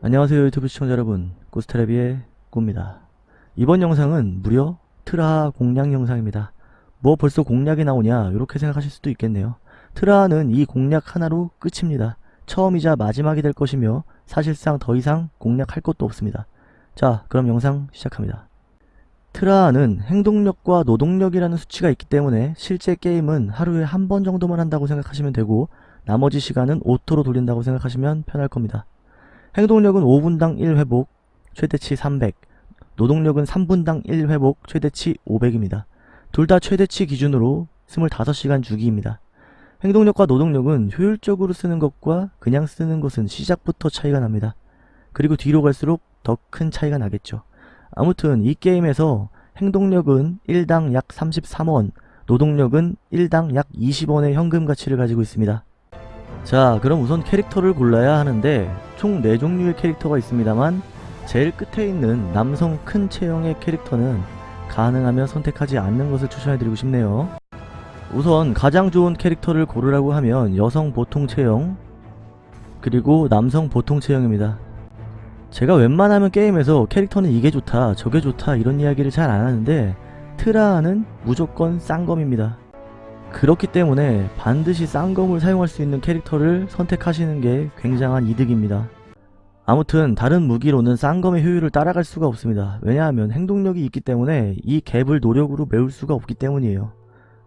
안녕하세요 유튜브 시청자 여러분. 꾸스테레비의 꾸입니다. 이번 영상은 무려 트라하 공략 영상입니다. 뭐 벌써 공략이 나오냐 이렇게 생각하실 수도 있겠네요. 트라하는 이 공략 하나로 끝입니다. 처음이자 마지막이 될 것이며 사실상 더 이상 공략할 것도 없습니다. 자 그럼 영상 시작합니다. 트라하는 행동력과 노동력이라는 수치가 있기 때문에 실제 게임은 하루에 한 번 정도만 한다고 생각하시면 되고 나머지 시간은 auto로 돌린다고 생각하시면 편할 겁니다 행동력은 5분당 1회복, 최대치 300, 노동력은 3분당 1회복, 최대치 500입니다. 둘 다 최대치 기준으로 25시간 주기입니다. 행동력과 노동력은 효율적으로 쓰는 것과 그냥 쓰는 것은 시작부터 차이가 납니다. 그리고 뒤로 갈수록 더 큰 차이가 나겠죠. 아무튼 이 게임에서 행동력은 1당 약 33원, 노동력은 1당 약 20원의 현금 가치를 가지고 있습니다. 자 그럼 우선 캐릭터를 골라야 하는데 총 4종류의 캐릭터가 있습니다만 제일 끝에 있는 남성 큰 체형의 캐릭터는 가능하면 선택하지 않는 것을 추천해드리고 싶네요. 우선 가장 좋은 캐릭터를 고르라고 하면 여성 보통 체형 그리고 남성 보통 체형입니다. 제가 웬만하면 게임에서 캐릭터는 이게 좋다 저게 좋다 이런 이야기를 잘 안하는데 트라하는 무조건 쌍검입니다 그렇기 때문에 반드시 쌍검을 사용할 수 있는 캐릭터를 선택하시는 게 굉장한 이득입니다. 아무튼 다른 무기로는 쌍검의 효율을 따라갈 수가 없습니다. 왜냐하면 행동력이 있기 때문에 이 갭을 노력으로 메울 수가 없기 때문이에요.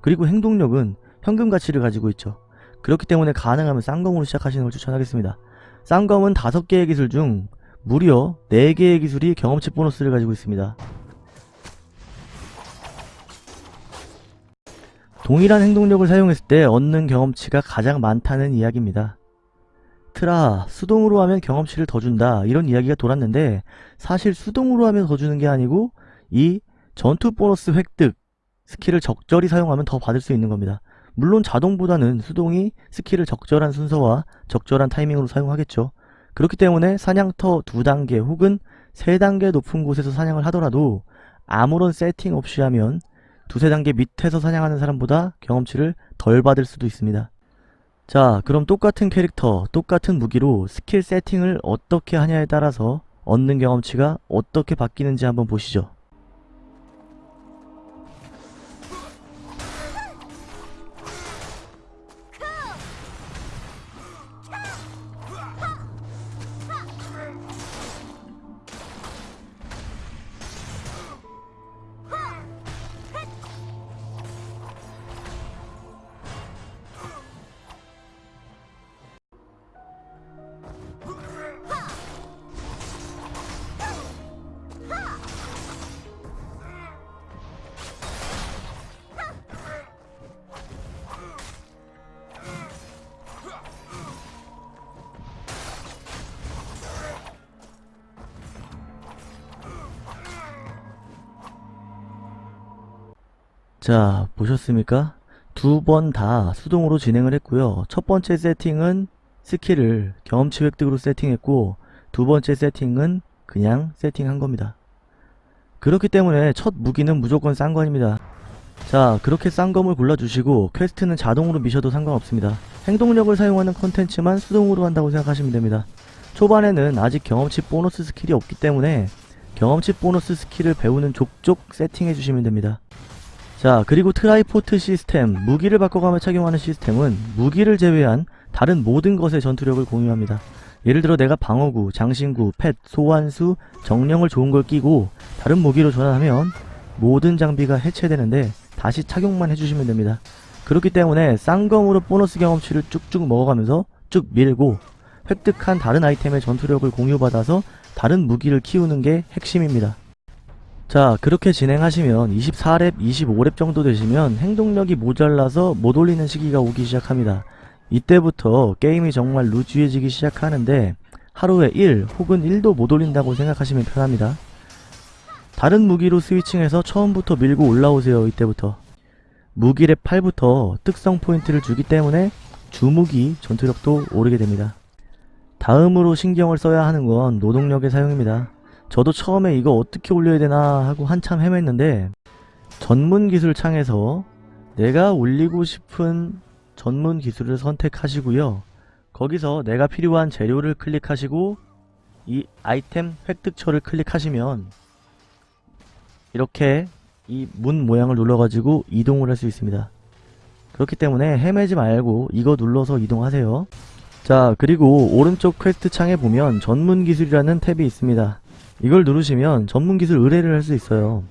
그리고 행동력은 현금 가치를 가지고 있죠. 그렇기 때문에 가능하면 쌍검으로 시작하시는 걸 추천하겠습니다. 쌍검은 5개의 기술 중 무려 4개의 기술이 경험치 보너스를 가지고 있습니다. 동일한 행동력을 사용했을 때 얻는 경험치가 가장 많다는 이야기입니다. 트라, 수동으로 하면 경험치를 더 준다 이런 이야기가 돌았는데 사실 수동으로 하면 더 주는 게 아니고 이 전투 보너스 획득 스킬을 적절히 사용하면 더 받을 수 있는 겁니다. 물론 자동보다는 수동이 스킬을 적절한 순서와 적절한 타이밍으로 사용하겠죠. 그렇기 때문에 사냥터 2단계 혹은 3단계 높은 곳에서 사냥을 하더라도 아무런 세팅 없이 하면 두세 단계 밑에서 사냥하는 사람보다 경험치를 덜 받을 수도 있습니다. 자 그럼 똑같은 캐릭터, 똑같은 무기로 스킬 세팅을 어떻게 하냐에 따라서 얻는 경험치가 어떻게 바뀌는지 한번 보시죠. 자 보셨습니까? 두 번 다 수동으로 진행을 했고요. 첫 번째 세팅은 스킬을 경험치 획득으로 세팅했고 두 번째 세팅은 그냥 세팅한 겁니다. 그렇기 때문에 첫 무기는 무조건 쌍검입니다. 자 그렇게 쌍검을 골라주시고 퀘스트는 자동으로 미셔도 상관없습니다. 행동력을 사용하는 컨텐츠만 수동으로 한다고 생각하시면 됩니다. 초반에는 아직 경험치 보너스 스킬이 없기 때문에 경험치 보너스 스킬을 배우는 족족 세팅해주시면 됩니다. 자 그리고 트라이포트 시스템 무기를 바꿔가며 착용하는 시스템은 무기를 제외한 다른 모든 것의 전투력을 공유합니다. 예를 들어 내가 방어구, 장신구, 펫, 소환수, 정령을 좋은 걸 끼고 다른 무기로 전환하면 모든 장비가 해체되는데 다시 착용만 해주시면 됩니다. 그렇기 때문에 쌍검으로 보너스 경험치를 쭉쭉 먹어가면서 쭉 밀고 획득한 다른 아이템의 전투력을 공유받아서 다른 무기를 키우는 게 핵심입니다. 자 그렇게 진행하시면 24렙 25렙 정도 되시면 행동력이 모자라서 못 올리는 시기가 오기 시작합니다. 이때부터 게임이 정말 루즈해지기 시작하는데 하루에 1 혹은 1도 못 올린다고 생각하시면 편합니다. 다른 무기로 스위칭해서 처음부터 밀고 올라오세요 이때부터. 무기랩 8부터 특성 포인트를 주기 때문에 주무기 전투력도 오르게 됩니다. 다음으로 신경을 써야 하는 건 노동력의 사용입니다 저도 처음에 이거 어떻게 올려야 되나 하고 한참 헤맸는데 전문 기술 창에서 내가 올리고 싶은 전문 기술을 선택하시고요. 거기서 내가 필요한 재료를 클릭하시고 이 아이템 획득처를 클릭하시면 이렇게 이 문 모양을 눌러가지고 이동을 할 수 있습니다. 그렇기 때문에 헤매지 말고 이거 눌러서 이동하세요. 자 그리고 오른쪽 퀘스트 창에 보면 전문 기술이라는 탭이 있습니다. 이걸 누르시면 전문 기술 의뢰를 할 수 있어요.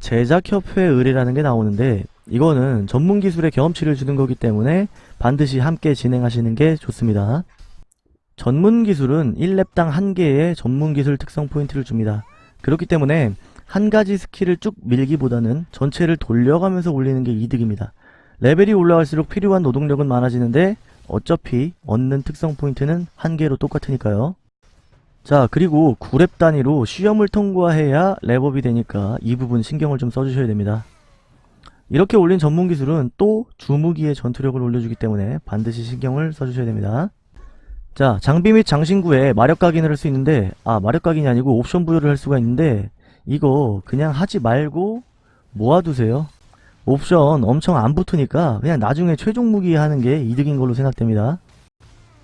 제작협회 의뢰라는 게 나오는데 이거는 전문 기술의 경험치를 주는 거기 때문에 반드시 함께 진행하시는 게 좋습니다. 전문 기술은 1렙당 한 개의 전문 기술 특성 포인트를 줍니다. 그렇기 때문에 한 가지 스킬을 쭉 밀기보다는 전체를 돌려가면서 올리는 게 이득입니다. 레벨이 올라갈수록 필요한 노동력은 많아지는데 어차피 얻는 특성 포인트는 한 개로 똑같으니까요. 자 그리고 9렙 단위로 시험을 통과해야 랩업이 되니까 이 부분 신경을 좀 써주셔야 됩니다. 이렇게 올린 전문 기술은 또 주무기의 전투력을 올려주기 때문에 반드시 신경을 써주셔야 됩니다. 자 장비 및 장신구에 마력 각인을 할 수 있는데 아 마력 각인이 아니고 옵션 부여를 할 수가 있는데 이거 그냥 하지 말고 모아두세요. 옵션 엄청 안 붙으니까 그냥 나중에 최종 무기 하는 게 이득인 걸로 생각됩니다.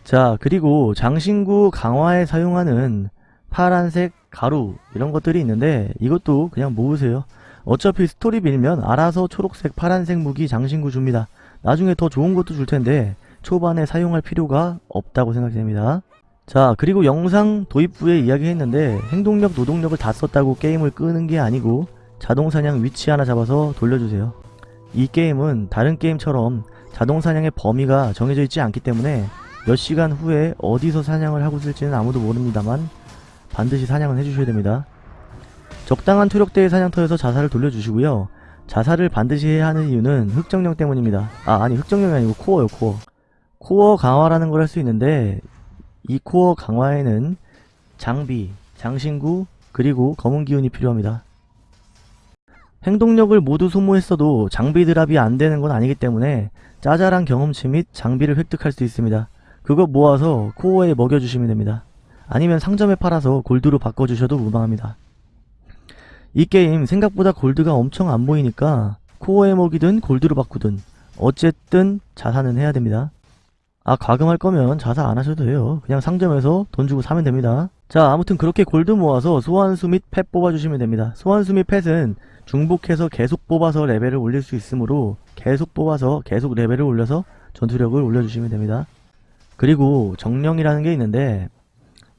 자 그리고 장신구 강화에 사용하는 파란색 가루 이런 것들이 있는데 이것도 그냥 모으세요. 어차피 스토리 밀면 알아서 초록색 파란색 무기 장신구 줍니다. 나중에 더 좋은 것도 줄 텐데 초반에 사용할 필요가 없다고 생각됩니다. 자 그리고 영상 도입부에 이야기했는데 행동력 노동력을 다 썼다고 게임을 끄는 게 아니고 자동사냥 위치 하나 잡아서 돌려주세요. 이 게임은 다른 게임처럼 자동사냥의 범위가 정해져 있지 않기 때문에 몇 시간 후에 어디서 사냥을 하고 있을지는 아무도 모릅니다만 반드시 사냥은 해주셔야 됩니다. 적당한 투력대의 사냥터에서 자살을 돌려주시고요. 자살을 반드시 해야 하는 이유는 흑정령 때문입니다. 아 아니 흑정령이 아니고 코어요 코어. 코어 강화라는 걸 할 수 있는데 이 코어 강화에는 장비, 장신구, 그리고 검은 기운이 필요합니다. 행동력을 모두 소모했어도 장비 드랍이 안 되는 건 아니기 때문에 짜잘한 경험치 및 장비를 획득할 수 있습니다. 그거 모아서 코어에 먹여주시면 됩니다. 아니면 상점에 팔아서 골드로 바꿔주셔도 무방합니다. 이 게임 생각보다 골드가 엄청 안 보이니까 코어에 먹이든 골드로 바꾸든 어쨌든 자산은 해야 됩니다. 아 과금할 거면 자사 안 하셔도 돼요. 그냥 상점에서 돈 주고 사면 됩니다. 자 아무튼 그렇게 골드 모아서 소환수 및 펫 뽑아주시면 됩니다. 소환수 및 펫은 중복해서 계속 뽑아서 레벨을 올릴 수 있으므로 계속 뽑아서 계속 레벨을 올려서 전투력을 올려주시면 됩니다. 그리고 정령이라는 게 있는데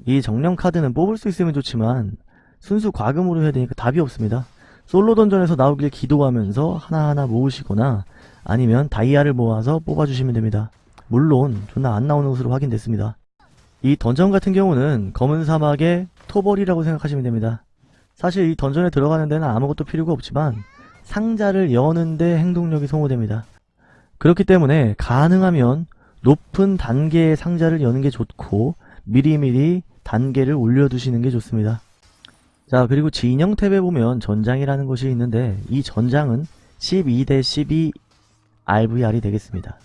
이 정령 카드는 뽑을 수 있으면 좋지만 순수 과금으로 해야 되니까 답이 없습니다. 솔로 던전에서 나오길 기도하면서 하나하나 모으시거나 아니면 다이아를 모아서 뽑아주시면 됩니다. 물론 존나 안 나오는 것으로 확인됐습니다. 이 던전 같은 경우는 검은 사막의 토벌이라고 생각하시면 됩니다. 사실 이 던전에 들어가는 데는 아무것도 필요가 없지만 상자를 여는데 행동력이 소모됩니다. 그렇기 때문에 가능하면 높은 단계의 상자를 여는 게 좋고 미리미리 단계를 올려두시는 게 좋습니다. 자 그리고 진영 탭에 보면 전장이라는 것이 있는데 이 전장은 12대 12 RVR이 되겠습니다.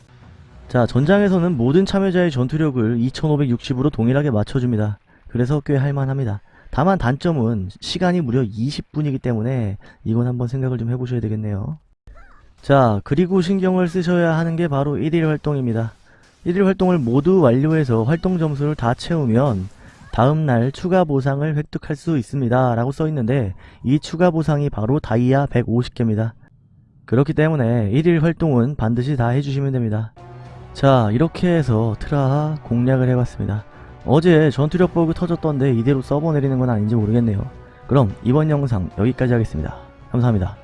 자 전장에서는 모든 참여자의 전투력을 2560으로 동일하게 맞춰줍니다. 그래서 꽤 할만합니다. 다만 단점은 시간이 무려 20분이기 때문에 이건 한번 생각을 좀 해보셔야 되겠네요. 자 그리고 신경을 쓰셔야 하는 게 바로 1일 활동입니다. 1일 활동을 모두 완료해서 활동 점수를 다 채우면 다음날 추가 보상을 획득할 수 있습니다 라고 써있는데 이 추가 보상이 바로 다이아 150개입니다. 그렇기 때문에 1일 활동은 반드시 다 해주시면 됩니다. 자 이렇게 해서 트라하 공략을 해봤습니다. 어제 전투력 버그 터졌던데 이대로 서버 내리는 건 아닌지 모르겠네요. 그럼 이번 영상 여기까지 하겠습니다. 감사합니다.